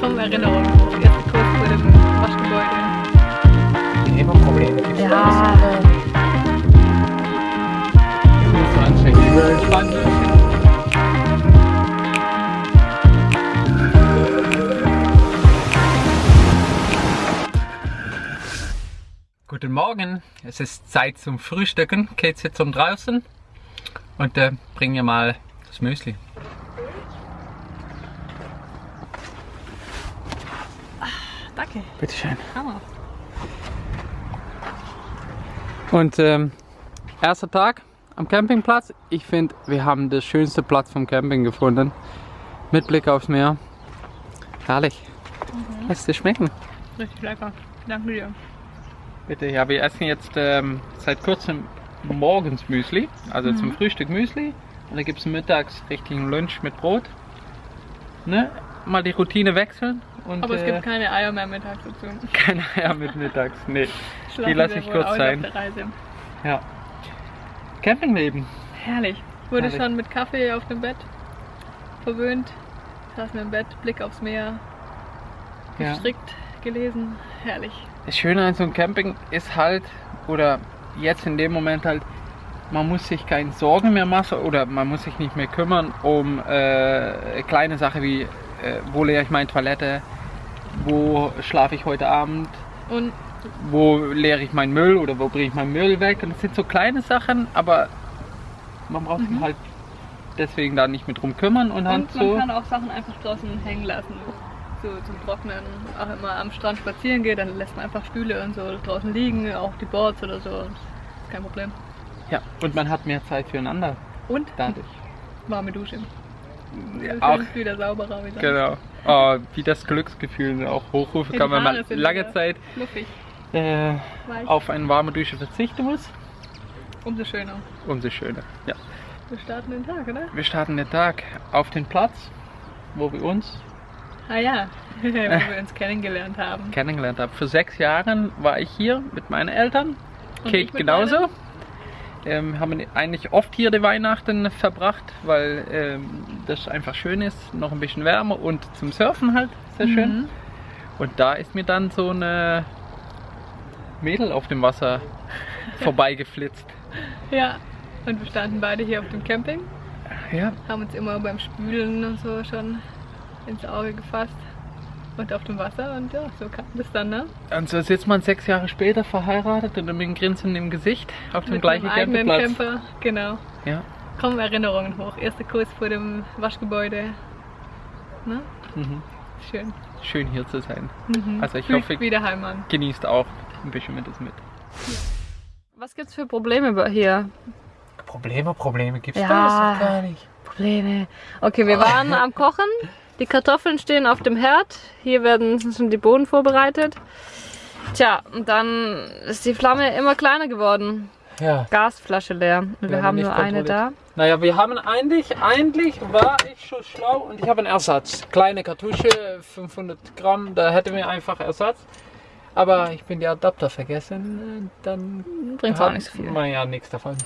Komm, Erinnerung. Erste Kurs vor dem Waschgebäude. Immer Probleme. Ja. das? So anstrengend. Überspannt. Guten Morgen, es ist Zeit zum Frühstücken. Kate sitzt um draußen und äh, bring mir mal das Müsli. Danke. Bitteschön. Hammer. Und ähm, erster Tag am Campingplatz. Ich finde, wir haben den schönsten Platz vom Camping gefunden. Mit Blick aufs Meer. Herrlich. Lässt dir schmecken. Richtig lecker. Danke dir. Bitte, ja, wir essen jetzt ähm, seit kurzem morgens Müsli. Also zum Frühstück Müsli. Und dann gibt es mittags richtigen Lunch mit Brot. Ne? Mal die Routine wechseln. Und, Aber es äh, gibt keine Eier mehr mittags dazu. keine Eier mit mittags. Nee. Schlafen lass wir ich kurz sein. Ja. Campingleben. Herrlich. Wurde Herrlich. schon mit Kaffee auf dem Bett verwöhnt. Saßen im Bett, Blick aufs Meer, Ja. gestrickt, gelesen. Herrlich. Das Schöne an so einem Camping ist halt, oder jetzt in dem Moment halt, man muss sich keine Sorgen mehr machen oder man muss sich nicht mehr kümmern um äh, kleine Sachen wie, äh, wo leere ich meine Toilette, wo schlafe ich heute Abend, Und wo leere ich meinen Müll oder wo bringe ich meinen Müll weg. Und das sind so kleine Sachen, aber man braucht sich halt deswegen da nicht mit drum kümmern und, halt Und man so. kann auch Sachen einfach draußen hängen lassen. So zum Trocknen. Auch wenn man am Strand spazieren geht, dann lässt man einfach Stühle und so draußen liegen, auch die Boards oder so. Ist kein Problem. Ja, und man hat mehr Zeit füreinander Und dadurch. warme Dusche. Ja, auch wieder sauberer wieder. Genau. Oh, wie das Glücksgefühl auch hochrufen kann, wenn man lange Zeit äh, auf eine warme Dusche verzichten muss. Umso schöner. Umso schöner. Ja. Wir starten den Tag, oder? Wir starten den Tag auf den Platz, wo wir uns Ah ja, wo wir uns kennengelernt haben. kennengelernt haben. Vor sechs Jahren war ich hier mit meinen Eltern. Und Kate genauso. meinen. Ähm, haben eigentlich oft hier die Weihnachten verbracht, weil ähm, das einfach schön ist, noch ein bisschen wärmer und zum Surfen halt sehr schön. Mhm. Und da ist mir dann so eine Mädel auf dem Wasser vorbeigeflitzt. Ja, und wir standen beide hier auf dem Camping, Ja, haben uns immer beim Spülen und so schon ins Auge gefasst. Und auf dem Wasser und ja, so kam das dann, ne? und so sitzt man sechs Jahre später verheiratet und mit einem Grinsen im Gesicht auf dem Mit gleichen Campingplatz. Camper, genau. Ja. Kommen Erinnerungen hoch. Erster Kurs vor dem Waschgebäude. Ne? Mhm. Schön. Schön hier zu sein. Mhm. Also ich Fühlt hoffe, wieder Heim an. genießt auch ein bisschen mit das mit. Was gibt's für Probleme hier? Probleme, Probleme gibt's Ja. da gar nicht. Probleme. Okay, wir waren am Kochen. Die Kartoffeln stehen auf dem Herd. Hier werden schon die Bohnen vorbereitet. Tja, und dann ist die Flamme immer kleiner geworden. Ja. Gasflasche leer. Und wir Werden haben nur eine da. Naja, wir haben eigentlich, eigentlich war ich schon schlau und ich habe einen Ersatz. Kleine Kartusche, 500 Gramm, da hätten wir einfach Ersatz. Aber ich bin die Adapter vergessen, dann Bringt auch nicht so viel. Man ja nichts davon.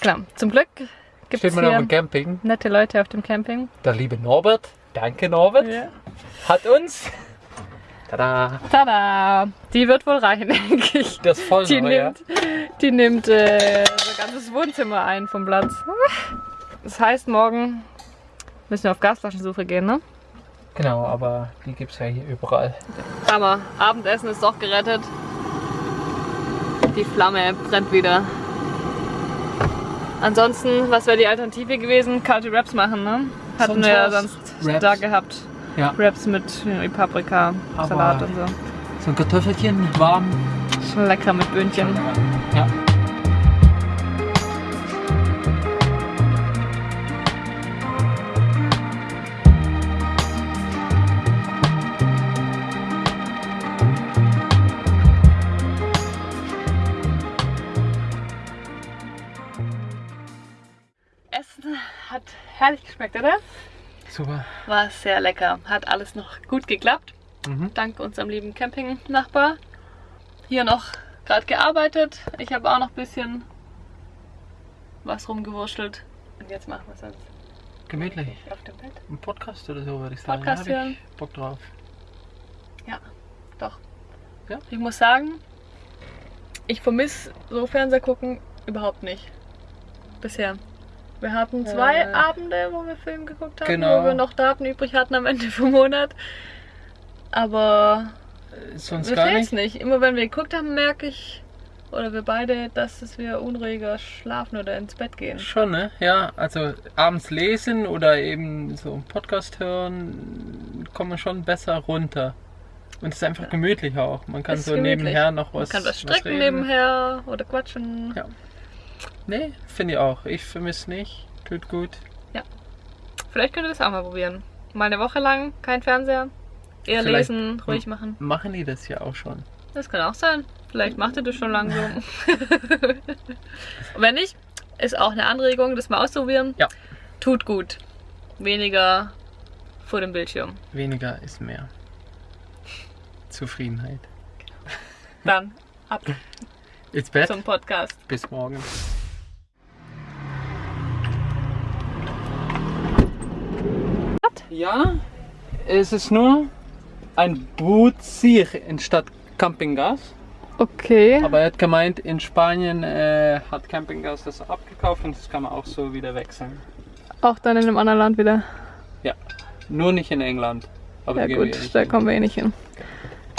Klar, zum Glück gibt es hier Camping. nette Leute auf dem Camping. Der liebe Norbert, danke Norbert, hat uns tada, Tada! Die wird wohl reichen, denke ich. das voll Die nimmt, die nimmt äh, so ganzes Wohnzimmer ein vom Platz. Das heißt, morgen müssen wir auf Gasflaschensuche gehen, ne? Genau, aber die gibt es ja hier überall. Hammer. Abendessen ist doch gerettet. Die Flamme brennt wieder. Ansonsten, was wäre die Alternative gewesen? Kalte Wraps machen, ne? Hatten wir ja sonst Wraps. da gehabt. Ja. Wraps mit äh, Paprika, Aber- Salat und so. So ein Kartoffelchen warm. Schon lecker mit Böhnchen. Ja. Herrlich geschmeckt, oder? Super. War sehr lecker. Hat alles noch gut geklappt. Mhm. Dank unserem lieben Campingnachbar. Hier noch gerade gearbeitet. Ich habe auch noch ein bisschen was rumgewurschtelt. Und jetzt machen wir es uns Gemütlich. Auf dem Bett. Ein Podcast oder so würde ich sagen. Podcast Da hören. ich Bock drauf. Doch. Ja? Ich muss sagen, ich vermisse so Fernseher gucken überhaupt nicht. Bisher. Wir hatten zwei Äh. Abende, wo wir Film geguckt haben, Genau. wo wir noch Daten übrig hatten am Ende vom Monat. Aber Sonst mir gar nicht. nicht. Immer wenn wir geguckt haben, merke ich, oder wir beide, dass es wir unruhiger schlafen oder ins Bett gehen. Schon, ne? Ja, also abends lesen oder eben so einen Podcast hören, kommen wir schon besser runter. Und es ist einfach gemütlicher auch. Man kann Ist so gemütlich. nebenher noch Man was. kann was strecken reden. nebenher oder quatschen. Ja. Nee, finde ich auch. Ich vermisse nicht. Tut gut. Vielleicht könnt ihr das auch mal probieren. Mal eine Woche lang kein Fernseher. Eher Vielleicht- lesen, ruhig machen. Machen die das ja auch schon. Das kann auch sein. Vielleicht macht ihr das schon langsam. Wenn nicht, ist auch eine Anregung, das mal auszuprobieren. Ja. Tut gut. Weniger vor dem Bildschirm. Weniger ist mehr. Zufriedenheit. Dann ab Ins Bett. zum Podcast. Bis morgen. Ja, es ist nur ein Bootsir anstatt Campinggas. Okay. Aber er hat gemeint, in Spanien äh, hat Campinggas das abgekauft und das kann man auch so wieder wechseln. Auch dann in einem anderen Land wieder. Ja, nur nicht in England. Aber Ja gut, da hin. kommen wir eh nicht hin.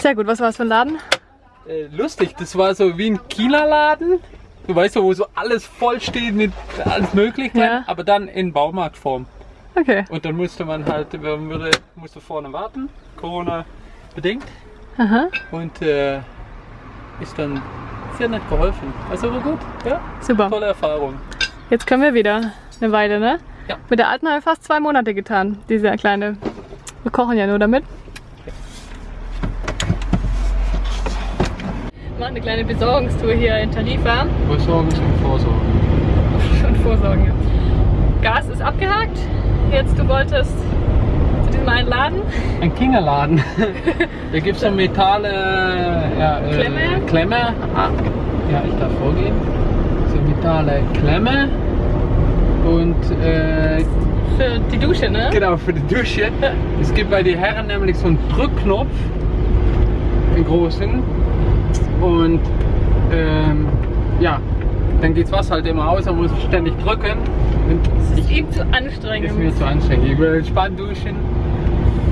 Sehr gut, was war es für ein Laden? Äh, lustig, das war so wie ein Kieler Laden. Du weißt so, wo so alles voll steht mit alles Mögliche, Ja. aber dann in Baumarktform. Okay. Und dann musste man halt, man würde, musste vorne warten, Corona bedingt. Aha. Und äh, ist dann sehr nett geholfen. Also war gut, ja, Super. tolle Erfahrung. Jetzt können wir wieder eine Weile, ne? Ja. Mit der alten haben wir fast zwei Monate getan, diese kleine. Wir kochen ja nur damit. Wir machen eine kleine Besorgungstour hier in Tarifa Versorgung und Vorsorge. und Vorsorge. Gas ist abgehakt. Jetzt du wolltest zu diesem einen Laden. Ein Kingerladen. da gibt es so Metalle, ja, äh, Klemme? Klemme. Ah, ja, ich darf vorgehen. So Metalle Klemme. Und äh, Für die Dusche, ne? Genau, für die Dusche. Es gibt bei den Herren nämlich so einen Drückknopf, einen großen. Und ähm, ja, dann geht das Wasser halt immer aus, man muss ständig drücken. Das ist ihm zu ist mir anstrengend. zu anstrengend. Ich will entspannt duschen.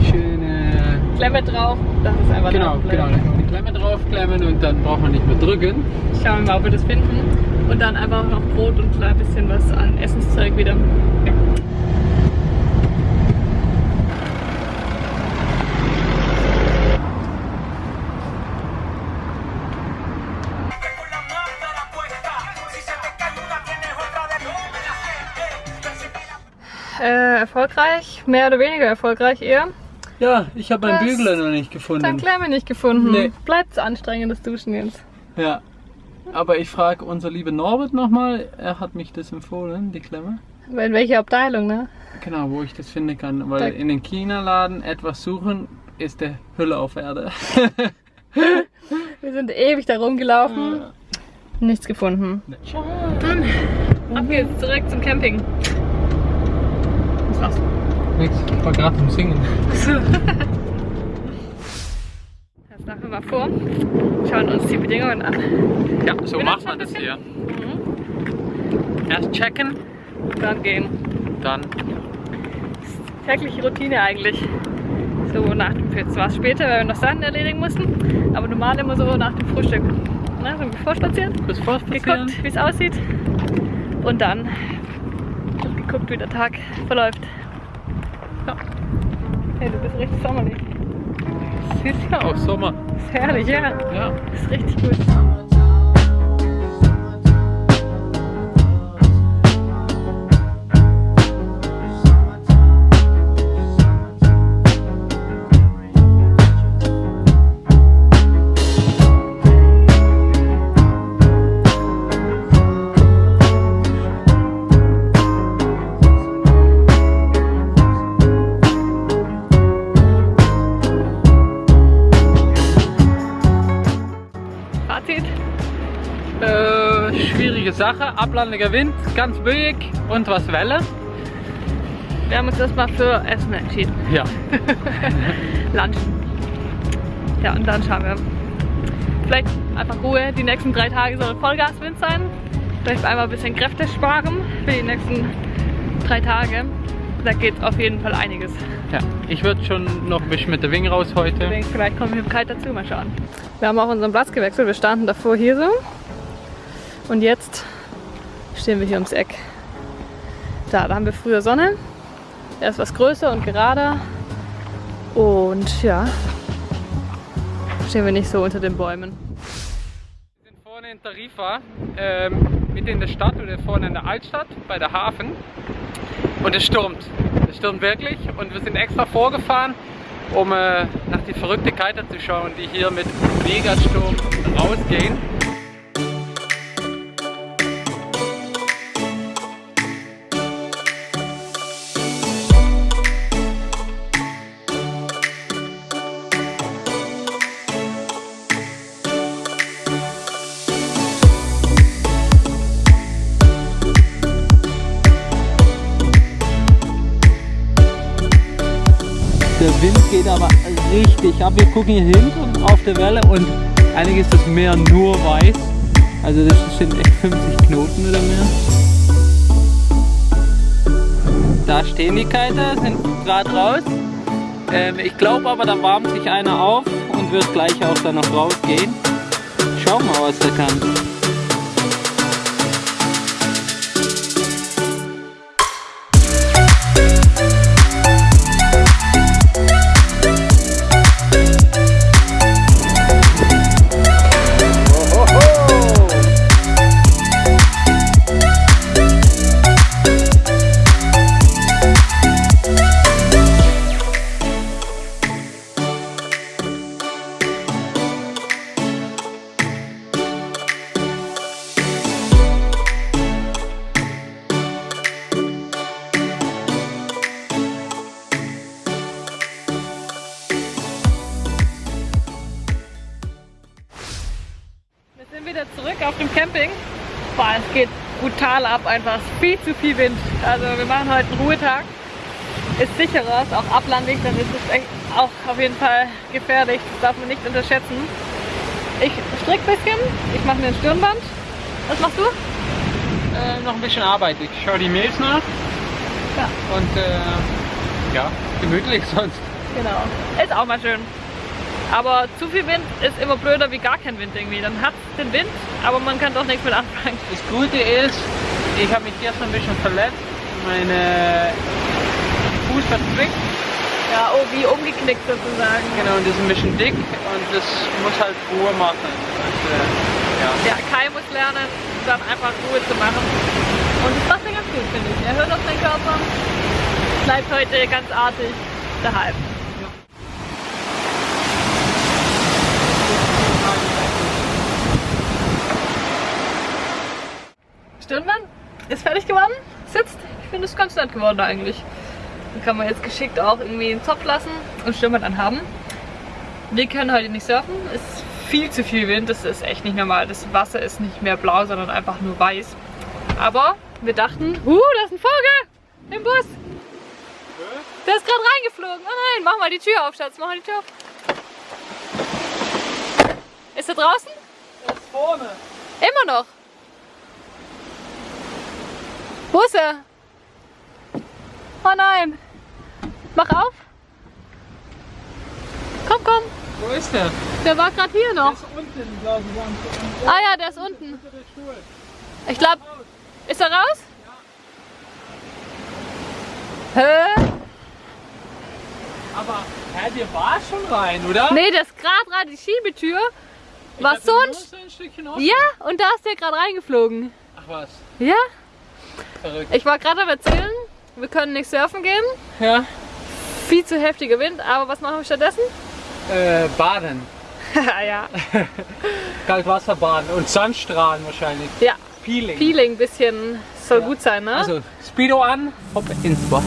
Schöne. Klemme drauf, das ist einfach Genau, genau. die Klemme draufklemmen und dann braucht man nicht mehr drücken. Schauen wir mal, ob wir das finden. Und dann einfach noch Brot und ein bisschen was an Essenszeug wieder. Ja. Äh, erfolgreich, mehr oder weniger erfolgreich eher. Ja, ich habe meinen Bügler noch nicht gefunden. Dann Klemme nicht gefunden. Nee. Bleibt anstrengendes Duschen jetzt. Ja. Aber ich frage unser liebe Norbert nochmal, er hat mich das empfohlen, die Klemme. In welche Abteilung, ne? Genau, wo ich das finden kann. Weil Da- in den China-Laden etwas suchen ist der Hölle auf Erde. Wir sind ewig da rumgelaufen. Nichts gefunden. Dann ab geht's zurück zum Camping. Was machst du? Nix, ich war gerade am Singen. Jetzt machen wir mal vor. Schauen uns die Bedingungen an. Ja, so macht man das hier. Erst checken, Dann gehen. dann. Tägliche Routine eigentlich. So nach dem Jetzt war es später, weil wir noch Sachen erledigen mussten. Aber normal immer so nach dem Frühstück. Ne, so vorspazieren, Kurz vorspazieren. geguckt, wie es aussieht. Und dann geguckt, wie der Tag verläuft. Ja. Hey, du bist richtig sommerlich. Ist ja auch Sommer. Ist herrlich, ja. Ja. Ist richtig gut. Ablandiger Wind, ganz böig und was Welle. wir haben uns erstmal für Essen entschieden. Ja. Lunch. Ja, und dann schauen wir. Vielleicht einfach Ruhe. Die nächsten drei Tage soll Vollgaswind sein. Vielleicht einmal ein bisschen Kräfte sparen für die nächsten drei Tage. Da geht auf jeden Fall einiges. ja. Ich würde schon noch ein bisschen mit der Wing raus heute. vielleicht kommen wir mit Kite dazu. Mal schauen. Wir haben auch unseren Platz gewechselt. Wir standen davor hier so. Und jetzt stehen wir hier ums Eck. Da, da haben wir früher Sonne. Er ist was größer und gerader. Und ja, stehen wir nicht so unter den Bäumen. Wir sind vorne in Tarifa, ähm, mitten in der Stadt oder vorne in der Altstadt bei der Hafen. Und es stürmt. Es stürmt wirklich. Und wir sind extra vorgefahren, um äh, nach die verrückte Kiter zu schauen, die hier mit Megasturm rausgehen. Der Wind geht aber richtig ab. Wir gucken hier hinten auf der Welle und eigentlich ist das Meer nur weiß. Also das sind echt 50 Knoten oder mehr. Da stehen die Kiter, sind gerade raus. Ähm, ich glaube aber, da warmt sich einer auf und wird gleich auch dann noch rausgehen. Schauen wir mal, was der kann. Einfach viel zu viel Wind. Also wir machen heute einen Ruhetag. Ist sicherer, ist auch ablandig, dann ist es echt auch auf jeden Fall gefährlich. Das darf man nicht unterschätzen. Ich strick ein bisschen, ich mache mir ein Stirnband. Was machst du? Äh, noch ein bisschen Arbeit. Ich schaue die Mails nach Ja. und äh, ja, gemütlich sonst. Genau. Ist auch mal schön. Aber zu viel Wind ist immer blöder wie gar kein Wind irgendwie. Dann hat es den Wind, aber man kann doch nichts mit anfangen. Das Gute ist, ich habe mich gestern ein bisschen verletzt. Meine Fuß verzwickt. Ja, oh, wie umgeknickt sozusagen. Genau, und das ist ein bisschen dick und das muss halt Ruhe machen. Äh, ja. Ja, Kai muss lernen, dann einfach Ruhe zu machen. Und das macht er ganz gut, finde ich. Er hört auf seinen Körper, bleibt heute ganz artig daheim. Stirnband ist fertig geworden, sitzt. Ich finde es ganz nett geworden eigentlich. Dann kann man jetzt geschickt auch irgendwie einen Zopf lassen und Stirnband anhaben. Wir können heute nicht surfen, es ist viel zu viel Wind, das ist echt nicht normal. Das Wasser ist nicht mehr blau, sondern einfach nur weiß. Aber wir dachten, uh, da ist ein Vogel im Bus. Der ist gerade reingeflogen. Oh nein, mach mal die Tür auf, Schatz, mach mal die Tür auf. Ist er draußen? Das vorne. Immer noch. Wo ist er? Oh nein. Mach auf. Komm, komm. Wo ist der? Der war gerade hier noch. ist unten, glaube ich. Ah ja, der ist unten. Ich glaube, ist er raus? Hä? Aber, hä, der war schon rein, oder? Nee, der ist gerade rein. Die Schiebetür war so ein... ein Stückchen offen. Ja, und da ist der gerade reingeflogen. Ach was, Ja? Verrückt. Ich war gerade am erzählen, wir können nicht surfen gehen. Ja. Viel zu heftiger Wind, aber was machen wir stattdessen? Äh, baden. ja. Kaltwasserbaden und Sandstrahlen wahrscheinlich. Ja, Peeling. Peeling bisschen soll Ja. gut sein, ne? Also, Speedo an, hopp ins Wasser.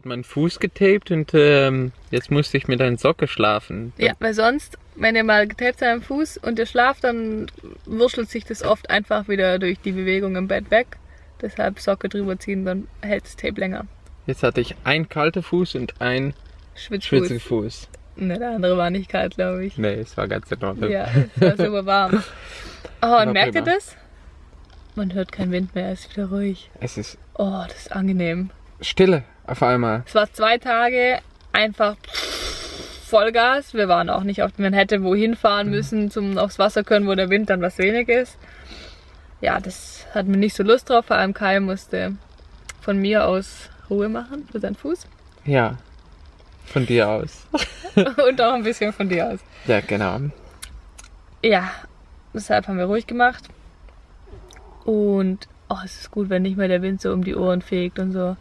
Hat meinen Fuß getaped und ähm, jetzt musste ich mit einer Socke schlafen. Ja, weil sonst, wenn ihr mal getaped seid am Fuß und ihr schlaft, dann wurschtelt sich das oft einfach wieder durch die Bewegung im Bett weg. Deshalb Socke drüber ziehen, dann hält das Tape länger. Jetzt hatte ich einen kalten Fuß und einen Schwitzfuß. schwitzigen Fuß. Ne, der andere war nicht kalt, glaube ich. Nee, es war ganz in Ordnung. Ja, es war super warm. Oh, und merkt ihr prima. das? Man hört keinen Wind mehr, es ist wieder ruhig. Es ist Oh, das ist angenehm. Stille auf einmal. Es war zwei Tage einfach Vollgas. Wir waren auch nicht auf, man hätte wohin fahren müssen, zum aufs Wasser können, wo der Wind dann was wenig ist. Ja, das hat mir nicht so Lust drauf. Vor allem Kai musste von mir aus Ruhe machen für seinen Fuß Ja. Von dir aus. und auch ein bisschen von dir aus. Ja, genau. Ja, deshalb haben wir ruhig gemacht. Und oh, es ist gut, wenn nicht mehr der Wind so um die Ohren fegt und so.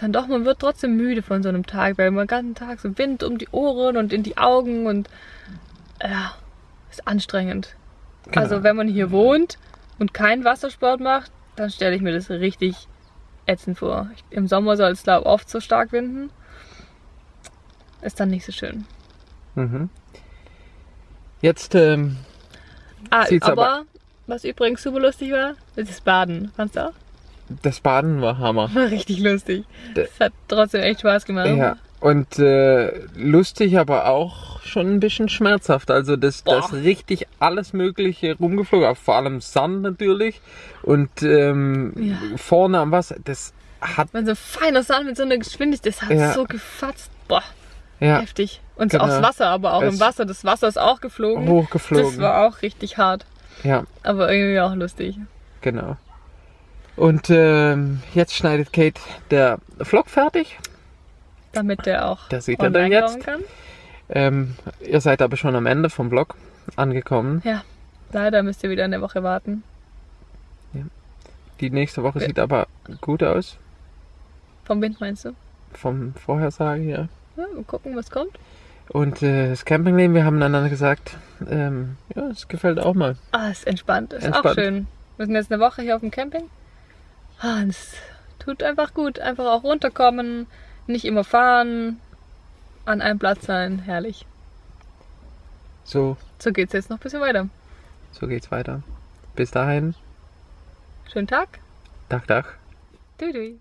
Dann doch, man wird trotzdem müde von so einem Tag, weil man den ganzen Tag so Wind um die Ohren und in die Augen und ja, ist anstrengend. Genau. Also wenn man hier wohnt und keinen Wassersport macht, dann stelle ich mir das richtig ätzend vor. Ich, Im Sommer soll es glaube oft so stark winden. Ist dann nicht so schön. Mhm. Jetzt, ähm, Ah, aber, aber- was übrigens super lustig war, ist das Baden. Fandst du auch? Das Baden war Hammer. War richtig lustig. D- Es hat trotzdem echt Spaß gemacht. Ja. Und äh, lustig, aber auch schon ein bisschen schmerzhaft. Also das, Boah. das richtig alles Mögliche rumgeflogen, vor allem Sand natürlich. Und ähm, Ja. vorne am Wasser, das hat Wenn so feiner Sand mit so einer Geschwindigkeit, das hat Ja. so gefatzt. Boah, ja, heftig. Und Genau. aufs Wasser, aber auch im Es- Wasser. Das Wasser ist auch geflogen. Das hochgeflogen. war auch richtig hart. Ja, Aber irgendwie auch lustig. genau. Und ähm, jetzt schneidet Kate der Vlog fertig. Damit der auch Das sieht er dann jetzt. Ähm, ihr seid aber schon am Ende vom Vlog angekommen. Ja, leider müsst ihr wieder eine Woche warten. Die nächste Woche Ja. sieht aber gut aus. Vom Wind meinst du? Vom Vorhersagen her. Ja, mal gucken, was kommt. Und äh, das Campingleben, wir haben einander gesagt, ähm, ja, es gefällt auch mal. Ah, ist entspannt. Ist auch Entspannt. schön. Wir sind jetzt eine Woche hier auf dem Camping. Es tut einfach gut. Einfach auch runterkommen, nicht immer fahren, an einem Platz sein. Herrlich. So, So geht's jetzt noch ein bisschen weiter. so geht's weiter. Bis dahin, Schönen Tag. Tag, Tag. Dui.